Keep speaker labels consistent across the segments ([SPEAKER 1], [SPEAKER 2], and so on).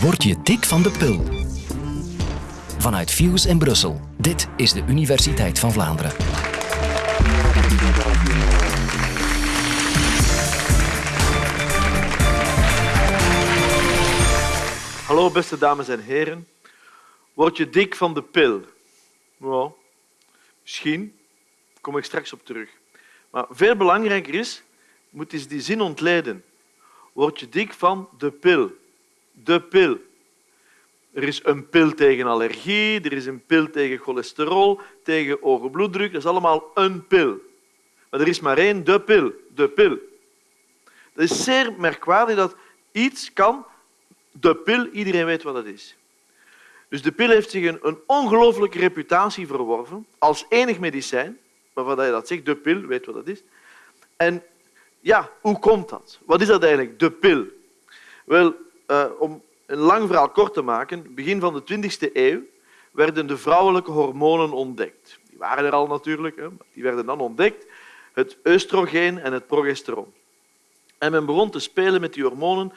[SPEAKER 1] Word je dik van de pil? Vanuit Fuse in Brussel. Dit is de Universiteit van Vlaanderen.
[SPEAKER 2] Hallo beste dames en heren. Word je dik van de pil? Ja, misschien. Daar kom ik straks op terug. Maar veel belangrijker is, moet eens die zin ontleden. Word je dik van de pil? De pil. Er is een pil tegen allergie, er is een pil tegen cholesterol, tegen hoge bloeddruk. Dat is allemaal een pil. Maar er is maar één, de pil. De pil. Het is zeer merkwaardig dat iets kan de pil, iedereen weet wat dat is. Dus de pil heeft zich een, een ongelooflijke reputatie verworven als enig medicijn, waarvan je dat zegt, de pil, weet wat dat is. En ja, hoe komt dat? Wat is dat eigenlijk, de pil? Wel, uh, om een lang verhaal kort te maken, begin van de 20e eeuw werden de vrouwelijke hormonen ontdekt. Die waren er al natuurlijk, hè, die werden dan ontdekt. Het oestrogeen en het progesteron. En men begon te spelen met die hormonen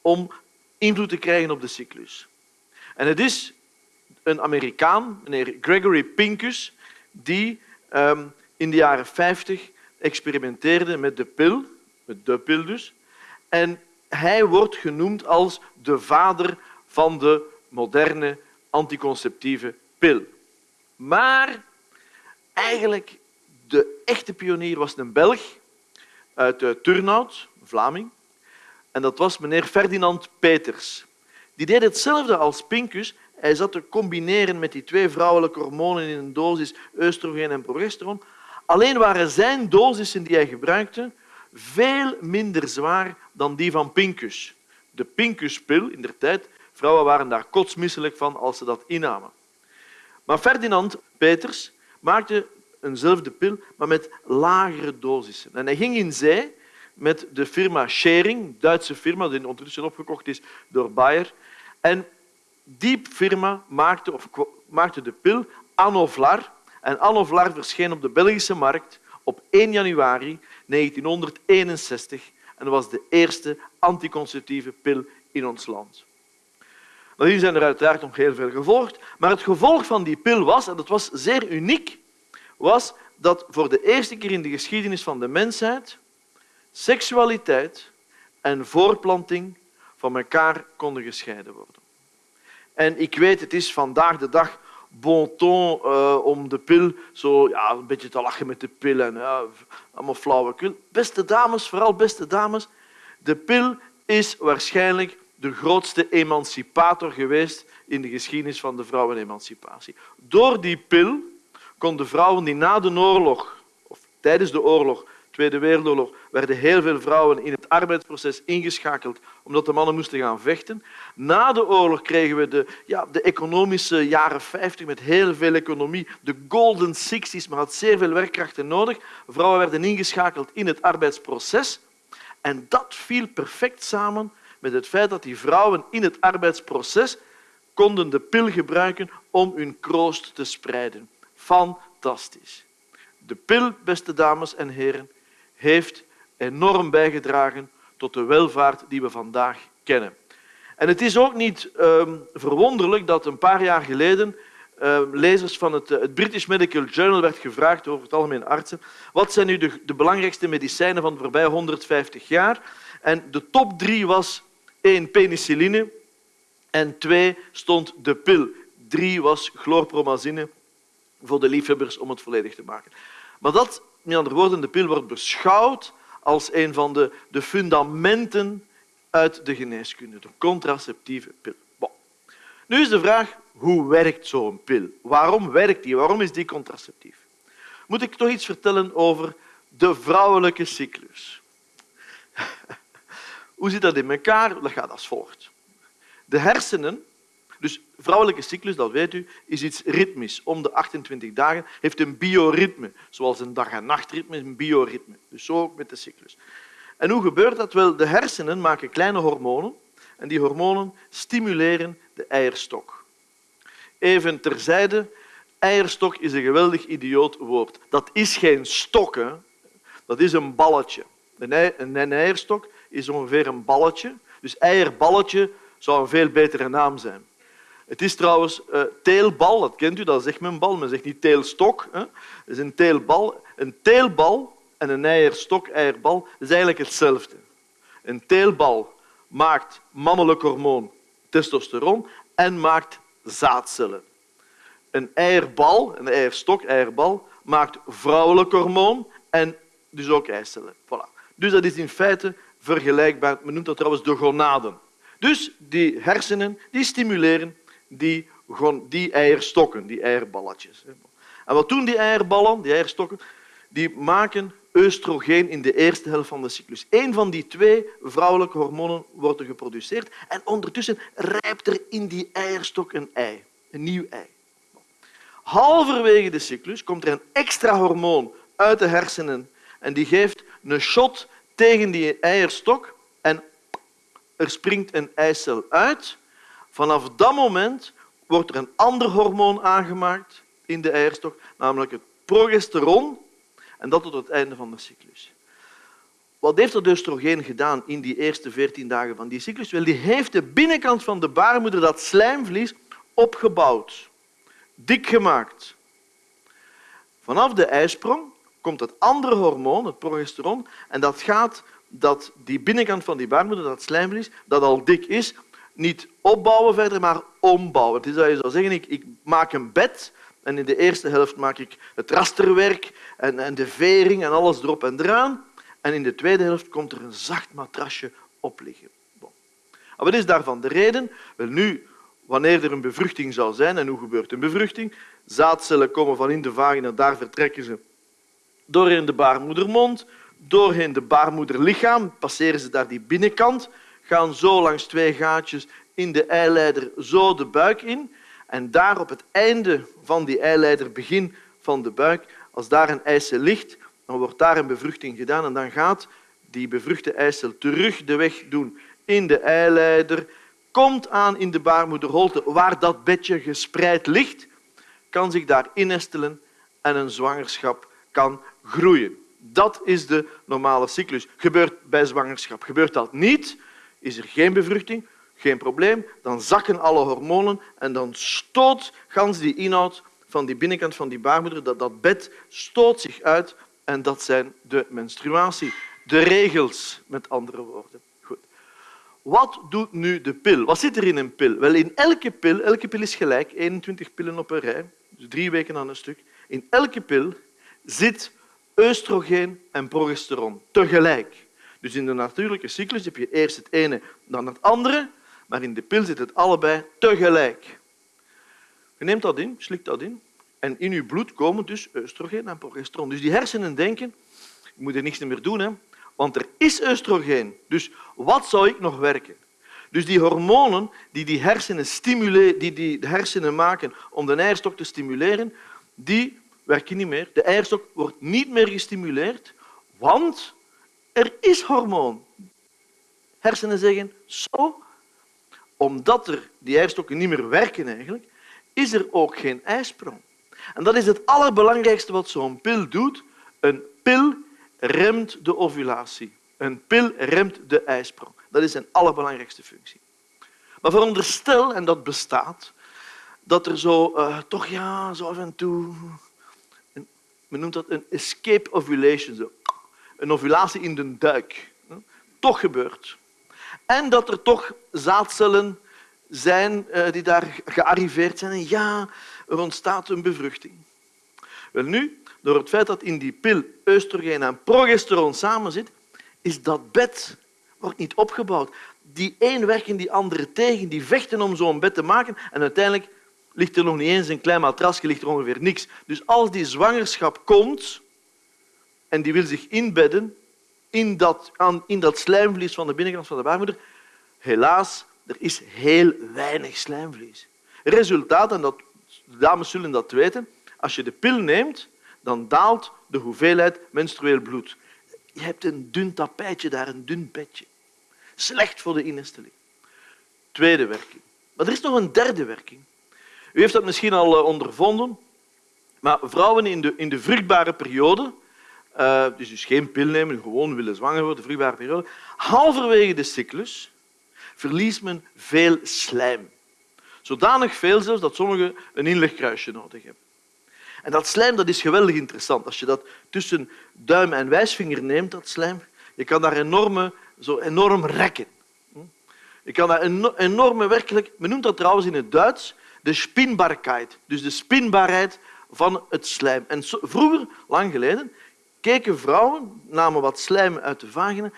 [SPEAKER 2] om invloed te krijgen op de cyclus. En het is een Amerikaan, meneer Gregory Pincus, die um, in de jaren 50 experimenteerde met de pil, met de pil dus. En hij wordt genoemd als de vader van de moderne anticonceptieve pil. Maar eigenlijk de echte pionier was een Belg uit eh, Turnhout, Vlaming. En dat was meneer Ferdinand Peters. Die deed hetzelfde als Pincus. Hij zat te combineren met die twee vrouwelijke hormonen in een dosis oestrogeen en progesteron. Alleen waren zijn dosissen die hij gebruikte veel minder zwaar dan die van Pincus. De Pincuspil in der tijd, vrouwen waren daar kotsmisselijk van als ze dat innamen. Maar Ferdinand Peters maakte eenzelfde pil, maar met lagere dosissen. En hij ging in zee met de firma Schering, Duitse firma, die ondertussen opgekocht is door Bayer. En die firma maakte, of, maakte de pil Anovlar. En Anovlar verscheen op de Belgische markt 1 januari 1961 en was de eerste anticonceptieve pil in ons land. Nadien zijn er uiteraard nog heel veel gevolgd, maar het gevolg van die pil was, en dat was zeer uniek, was dat voor de eerste keer in de geschiedenis van de mensheid seksualiteit en voorplanting van elkaar konden gescheiden worden. En ik weet, het is vandaag de dag bon ton uh, om de pil zo ja, een beetje te lachen met de pil en ja, allemaal flauwekul. Beste dames, vooral beste dames, de pil is waarschijnlijk de grootste emancipator geweest in de geschiedenis van de vrouwenemancipatie. Door die pil konden vrouwen die na de oorlog of tijdens de oorlog Tweede Wereldoorlog werden heel veel vrouwen in het arbeidsproces ingeschakeld omdat de mannen moesten gaan vechten. Na de oorlog kregen we de, ja, de economische jaren 50 met heel veel economie. De golden sixties, maar had zeer veel werkkrachten nodig. Vrouwen werden ingeschakeld in het arbeidsproces. En dat viel perfect samen met het feit dat die vrouwen in het arbeidsproces konden de pil gebruiken om hun kroost te spreiden. Fantastisch. De pil, beste dames en heren, heeft enorm bijgedragen tot de welvaart die we vandaag kennen. En het is ook niet um, verwonderlijk dat een paar jaar geleden uh, lezers van het, het, British Medical Journal werd gevraagd over het algemeen artsen wat zijn nu de, de belangrijkste medicijnen van de voorbije 150 jaar. En de top drie was één penicilline en twee stond de pil. Drie was chlorpromazine voor de liefhebbers om het volledig te maken. Maar dat met andere woorden, de pil wordt beschouwd als een van de, de fundamenten uit de geneeskunde, de contraceptieve pil. Nu is de vraag, hoe werkt zo'n pil? Waarom werkt die? Waarom is die contraceptief? Moet ik toch iets vertellen over de vrouwelijke cyclus? Hoe zit dat in elkaar? Dat gaat als volgt. De hersenen dus vrouwelijke cyclus, dat weet u, is iets ritmisch. Om de 28 dagen heeft een bioritme, zoals een dag- en nachtritme een bioritme. Dus zo ook met de cyclus. En hoe gebeurt dat? Wel, de hersenen maken kleine hormonen en die hormonen stimuleren de eierstok. Even terzijde, eierstok is een geweldig idioot woord. Dat is geen stok, hè. dat is een balletje. Een eierstok is ongeveer een balletje. Dus eierballetje zou een veel betere naam zijn. Het is trouwens uh, teelbal, dat kent u, dat zegt men bal. Men zegt niet teelstok. Hè. Het is een teelbal. Een teelbal en een eierstok, eierbal, is eigenlijk hetzelfde. Een teelbal maakt mannelijk hormoon testosteron en maakt zaadcellen. Een eierbal, een eierstok, eierbal, maakt vrouwelijk hormoon en dus ook eicellen. Voilà. Dus dat is in feite vergelijkbaar. Men noemt dat trouwens de gonaden. Dus die hersenen die stimuleren die, die eierstokken, die eierballetjes. En wat doen die eierballen, die eierstokken? Die maken oestrogeen in de eerste helft van de cyclus. Eén van die twee vrouwelijke hormonen wordt geproduceerd en ondertussen rijpt er in die eierstok een ei, een nieuw ei. Halverwege de cyclus komt er een extra hormoon uit de hersenen en die geeft een shot tegen die eierstok en er springt een eicel uit. Vanaf dat moment wordt er een ander hormoon aangemaakt in de eierstok, namelijk het progesteron, en dat tot het einde van de cyclus. Wat heeft dat oestrogeen gedaan in die eerste veertien dagen van die cyclus? Wel, die heeft de binnenkant van de baarmoeder, dat slijmvlies, opgebouwd, dik gemaakt. Vanaf de ijsprong komt het andere hormoon, het progesteron, en dat gaat dat die binnenkant van die baarmoeder, dat slijmvlies, dat al dik is, niet opbouwen verder, maar ombouwen. Het is dat je zou zeggen, ik, ik maak een bed en in de eerste helft maak ik het rasterwerk en, en de vering en alles erop en eraan. En in de tweede helft komt er een zacht matrasje op liggen. Bon. Wat is daarvan de reden? Wel, nu, wanneer er een bevruchting zou zijn, en hoe gebeurt een bevruchting? Zaadcellen komen van in de vagina, daar vertrekken ze doorheen de baarmoedermond, doorheen de baarmoederlichaam, passeren ze daar die binnenkant, gaan zo langs twee gaatjes in de eileider zo de buik in. En daar op het einde van die eileider, begin van de buik, als daar een eicel ligt, dan wordt daar een bevruchting gedaan en dan gaat die bevruchte eicel terug de weg doen in de eileider, komt aan in de baarmoederholte waar dat bedje gespreid ligt, kan zich daar innestelen en een zwangerschap kan groeien. Dat is de normale cyclus. Gebeurt bij zwangerschap. Gebeurt dat niet, is er geen bevruchting, geen probleem. Dan zakken alle hormonen en dan stoot gans die inhoud van die binnenkant van die baarmoeder, dat, dat bed stoot zich uit en dat zijn de menstruatie. De regels, met andere woorden. Goed. Wat doet nu de pil? Wat zit er in een pil? Wel, in elke pil, elke pil is gelijk, 21 pillen op een rij, dus drie weken aan een stuk. In elke pil zit oestrogeen en progesteron tegelijk. Dus in de natuurlijke cyclus heb je eerst het ene, dan het andere, maar in de pil zit het allebei tegelijk. Je neemt dat in, slikt dat in, en in je bloed komen dus oestrogeen en progesteron. Dus die hersenen denken, ik moet er niks meer doen, hè, want er is oestrogeen. Dus wat zou ik nog werken? Dus die hormonen die die hersenen, stimuleren, die, die de hersenen maken om de eierstok te stimuleren, die werken niet meer. De eierstok wordt niet meer gestimuleerd, want er is hormoon. Hersenen zeggen, zo, omdat er die eierstokken niet meer werken eigenlijk, is er ook geen ijsprong. En dat is het allerbelangrijkste wat zo'n pil doet. Een pil remt de ovulatie. Een pil remt de ijsprong. Dat is zijn allerbelangrijkste functie. Maar veronderstel, en dat bestaat, dat er zo uh, toch ja, zo af en toe men noemt dat een escape ovulation, zo. Een ovulatie in de duik, toch gebeurt. En dat er toch zaadcellen zijn eh, die daar gearriveerd zijn. En ja, er ontstaat een bevruchting. Wel nu, door het feit dat in die pil oestrogeen en progesteron samenzit, is dat bed wordt niet opgebouwd. Die een werken die andere tegen, die vechten om zo'n bed te maken en uiteindelijk ligt er nog niet eens een klein matrasje, ligt er ongeveer niks. Dus als die zwangerschap komt en die wil zich inbedden in dat, in dat slijmvlies van de binnenkant van de baarmoeder, helaas, er is heel weinig slijmvlies. Resultaat, en dat, de dames zullen dat weten, als je de pil neemt, dan daalt de hoeveelheid menstrueel bloed. Je hebt een dun tapijtje daar, een dun bedje. Slecht voor de innesteling. Tweede werking. Maar er is nog een derde werking. U heeft dat misschien al eh, ondervonden, maar vrouwen in de, in de vruchtbare periode, uh, dus, dus geen pil nemen, gewoon willen zwanger worden, vruchtbare periode, halverwege de cyclus verliest men veel slijm. Zodanig veel zelfs dat sommigen een inlegkruisje nodig hebben. En dat slijm dat is geweldig interessant. Als je dat tussen duim en wijsvinger neemt, dat slijm, je kan daar enorme, zo enorm rekken. Je kan daar enorme werkelijk... Men noemt dat trouwens in het Duits de spinbaarheid. Dus de spinbaarheid van het slijm. En vroeger, lang geleden, keken vrouwen, namen wat slijm uit de vagina,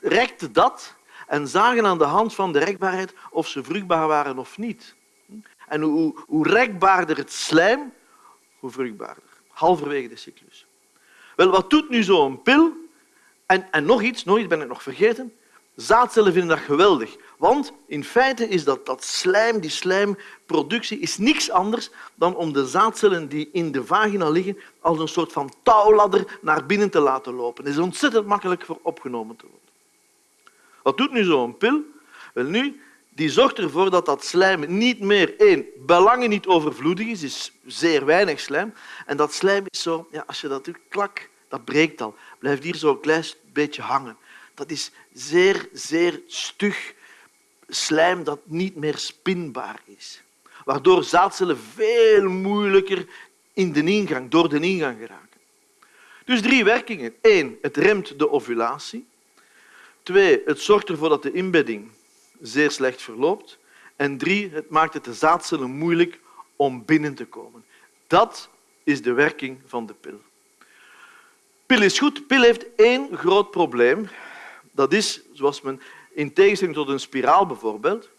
[SPEAKER 2] rekten dat en zagen aan de hand van de rekbaarheid of ze vruchtbaar waren of niet. En hoe, hoe rekbaarder het slijm, hoe vruchtbaarder. Halverwege de cyclus. Wel, wat doet nu zo'n pil? En, en nog iets, nog iets ben ik nog vergeten. Zaadcellen vinden dat geweldig. Want in feite is dat, dat slijm, die slijmproductie, is niks anders dan om de zaadcellen die in de vagina liggen als een soort van touwladder naar binnen te laten lopen. Het is ontzettend makkelijk voor opgenomen te worden. Wat doet nu zo'n pil? Wel nu, die zorgt ervoor dat dat slijm niet meer, één, belangen niet overvloedig is, is zeer weinig slijm. En dat slijm is zo, ja, als je dat doet, klak, dat breekt al. Blijft hier zo een klein beetje hangen. Dat is zeer, zeer stug slijm dat niet meer spinbaar is. Waardoor zaadcellen veel moeilijker in de ingang, door de ingang geraken. Dus drie werkingen. Eén, het remt de ovulatie. Twee, het zorgt ervoor dat de inbedding zeer slecht verloopt. En drie, het maakt het de zaadcellen moeilijk om binnen te komen. Dat is de werking van de pil. Pil is goed. Pil heeft één groot probleem. Dat is, zoals men in tegenstelling tot een spiraal bijvoorbeeld,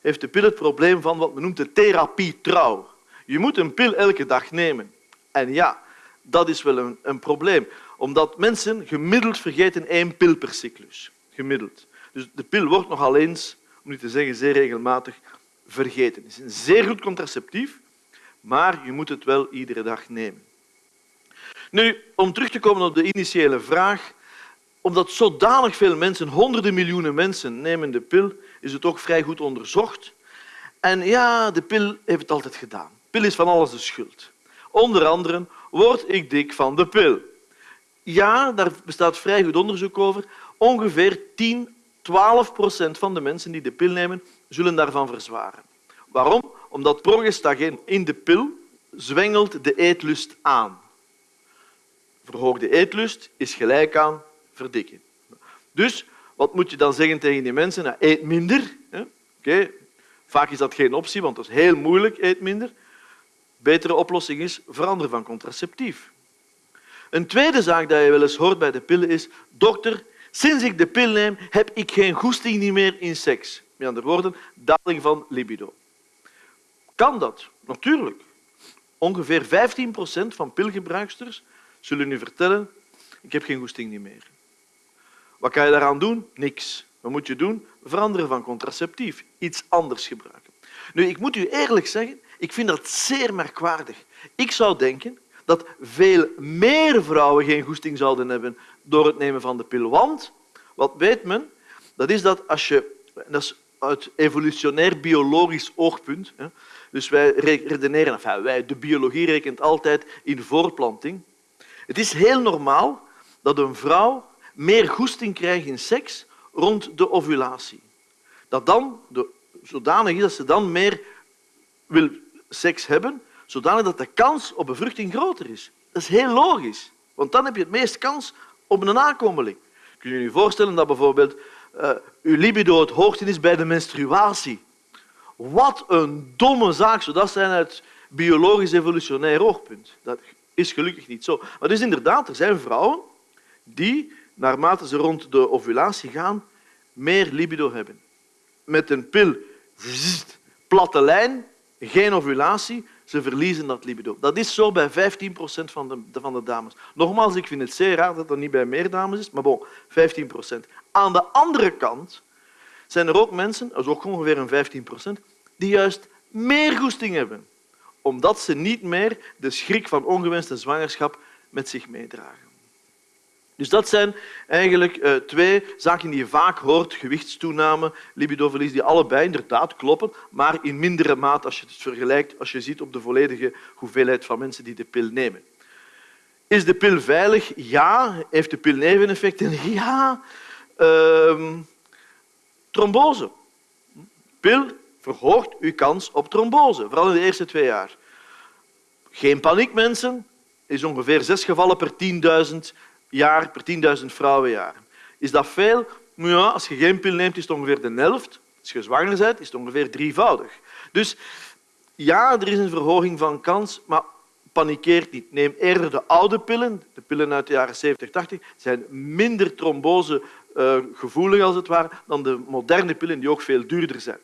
[SPEAKER 2] heeft de pil het probleem van wat men noemt de therapie trouw. Je moet een pil elke dag nemen. En ja, dat is wel een, een probleem, omdat mensen gemiddeld vergeten één pil per cyclus. Gemiddeld. Dus de pil wordt nogal eens, om niet te zeggen zeer regelmatig, vergeten. Het is een zeer goed contraceptief, maar je moet het wel iedere dag nemen. Nu, om terug te komen op de initiële vraag, omdat zodanig veel mensen, honderden miljoenen mensen, nemen de pil, is het ook vrij goed onderzocht. En ja, de pil heeft het altijd gedaan. De pil is van alles de schuld. Onder andere word ik dik van de pil. Ja, daar bestaat vrij goed onderzoek over. Ongeveer 10, 12 procent van de mensen die de pil nemen, zullen daarvan verzwaren. Waarom? Omdat progestagen in de pil zwengelt de eetlust aan. Verhoogde eetlust is gelijk aan verdikken. Dus wat moet je dan zeggen tegen die mensen? Nou, eet minder. Vaak is dat geen optie, want dat is heel moeilijk, eet minder. Betere oplossing is veranderen van contraceptief. Een tweede zaak die je wel eens hoort bij de pillen is dokter, sinds ik de pil neem, heb ik geen goesting meer in seks. Met andere woorden, daling van libido. Kan dat? Natuurlijk. Ongeveer 15 procent van pilgebruiksters zullen u vertellen ik heb geen goesting meer. Wat kan je daaraan doen? Niks. Wat moet je doen? Veranderen van contraceptief. Iets anders gebruiken. Nu, ik moet u eerlijk zeggen, ik vind dat zeer merkwaardig. Ik zou denken dat veel meer vrouwen geen goesting zouden hebben door het nemen van de pil. Want, wat weet men, dat is dat als je... Dat is uit evolutionair biologisch oogpunt. Dus wij redeneren, wij, de biologie rekent altijd in voorplanting. Het is heel normaal dat een vrouw meer goesting krijgt in seks rond de ovulatie. Dat dan de, zodanig is dat ze dan meer wil seks hebben, zodanig dat de kans op bevruchting groter is. Dat is heel logisch, want dan heb je het meest kans op een nakomeling. Kun je je voorstellen dat bijvoorbeeld uh, uw libido het hoogste is bij de menstruatie? Wat een domme zaak zou dat zijn uit biologisch evolutionair oogpunt. Dat is gelukkig niet zo. Maar dus inderdaad, er zijn vrouwen die, naarmate ze rond de ovulatie gaan, meer libido hebben. Met een pil, platte lijn, geen ovulatie, ze verliezen dat libido. Dat is zo bij 15 procent van de, van de dames. Nogmaals, ik vind het zeer raar dat dat niet bij meer dames is, maar bon, 15 procent. Aan de andere kant zijn er ook mensen, dat is ook ongeveer een 15 procent, die juist meer goesting hebben, omdat ze niet meer de schrik van ongewenste zwangerschap met zich meedragen. Dus dat zijn eigenlijk uh, twee zaken die je vaak hoort. Gewichtstoename, libidoverlies, die allebei inderdaad kloppen, maar in mindere mate als je het vergelijkt, als je ziet op de volledige hoeveelheid van mensen die de pil nemen. Is de pil veilig? Ja. Heeft de pil neveneffecten? Ja. Uh, trombose. pil verhoogt uw kans op trombose, vooral in de eerste twee jaar. Geen paniek, mensen. is ongeveer zes gevallen per 10.000 jaar, per 10.000 vrouwenjaar. Is dat veel? Ja, als je geen pil neemt, is het ongeveer de helft. Als je zwanger bent, is het ongeveer drievoudig. Dus ja, er is een verhoging van kans, maar panikeert niet. Neem eerder de oude pillen, de pillen uit de jaren 70, 80, zijn minder trombosegevoelig als het ware dan de moderne pillen die ook veel duurder zijn.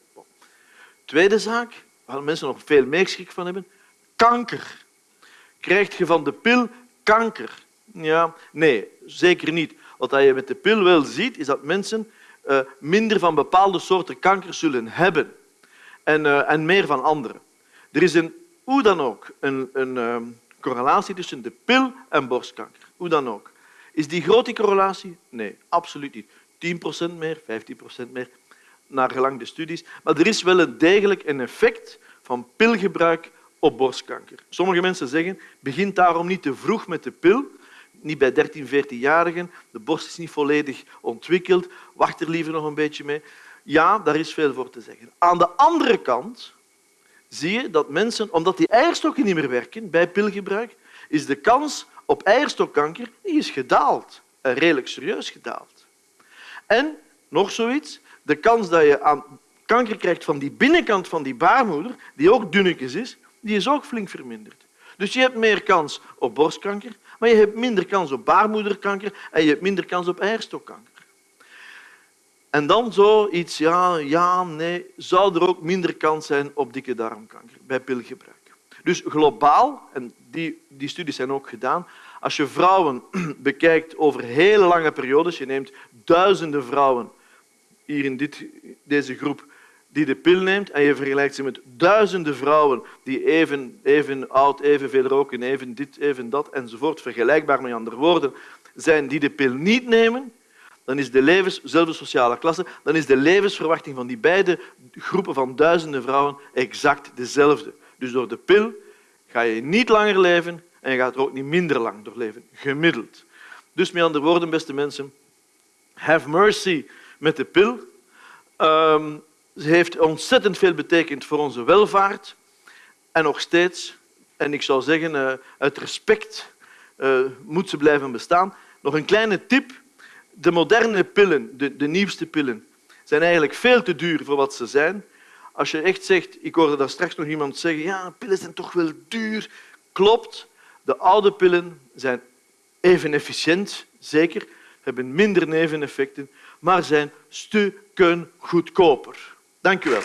[SPEAKER 2] Tweede zaak, waar mensen nog veel meer schrik van hebben, kanker. Krijg je van de pil kanker? Ja, nee, zeker niet. Wat je met de pil wel ziet, is dat mensen uh, minder van bepaalde soorten kanker zullen hebben en, uh, en meer van andere. Er is een, hoe dan ook een, een uh, correlatie tussen de pil en borstkanker. Hoe dan ook. Is die groot, die correlatie? Nee, absoluut niet. 10% meer, 15% meer, naar gelang de studies. Maar er is wel een degelijk een effect van pilgebruik op borstkanker. Sommige mensen zeggen, begin daarom niet te vroeg met de pil, niet bij 13, 14-jarigen. De borst is niet volledig ontwikkeld. Wacht er liever nog een beetje mee. Ja, daar is veel voor te zeggen. Aan de andere kant zie je dat mensen, omdat die eierstokken niet meer werken bij pilgebruik, is de kans op eierstokkanker die is gedaald. Redelijk serieus gedaald. En nog zoiets, de kans dat je aan kanker krijgt van die binnenkant van die baarmoeder, die ook dunnetjes is, die is ook flink verminderd. Dus je hebt meer kans op borstkanker, maar je hebt minder kans op baarmoederkanker en je hebt minder kans op eierstokkanker. En dan zoiets, ja, ja, nee, zou er ook minder kans zijn op dikke darmkanker bij pilgebruik. Dus globaal, en die, die studies zijn ook gedaan, als je vrouwen bekijkt over hele lange periodes, je neemt duizenden vrouwen hier in dit, deze groep die de pil neemt en je vergelijkt ze met duizenden vrouwen die even, even oud, evenveel roken, even dit, even dat enzovoort, vergelijkbaar met andere woorden, zijn die de pil niet nemen, dan is de levens, sociale klasse, dan is de levensverwachting van die beide groepen van duizenden vrouwen exact dezelfde. Dus door de pil ga je niet langer leven en je gaat er ook niet minder lang door leven, gemiddeld. Dus met andere woorden, beste mensen, have mercy met de pil. Um, ze heeft ontzettend veel betekend voor onze welvaart en nog steeds, en ik zou zeggen, uh, uit respect uh, moet ze blijven bestaan. Nog een kleine tip de moderne pillen, de, de nieuwste pillen, zijn eigenlijk veel te duur voor wat ze zijn. Als je echt zegt, ik hoorde daar straks nog iemand zeggen, ja, pillen zijn toch wel duur. Klopt, de oude pillen zijn even efficiënt, zeker, hebben minder neveneffecten, maar zijn stukken goedkoper. Dank u wel.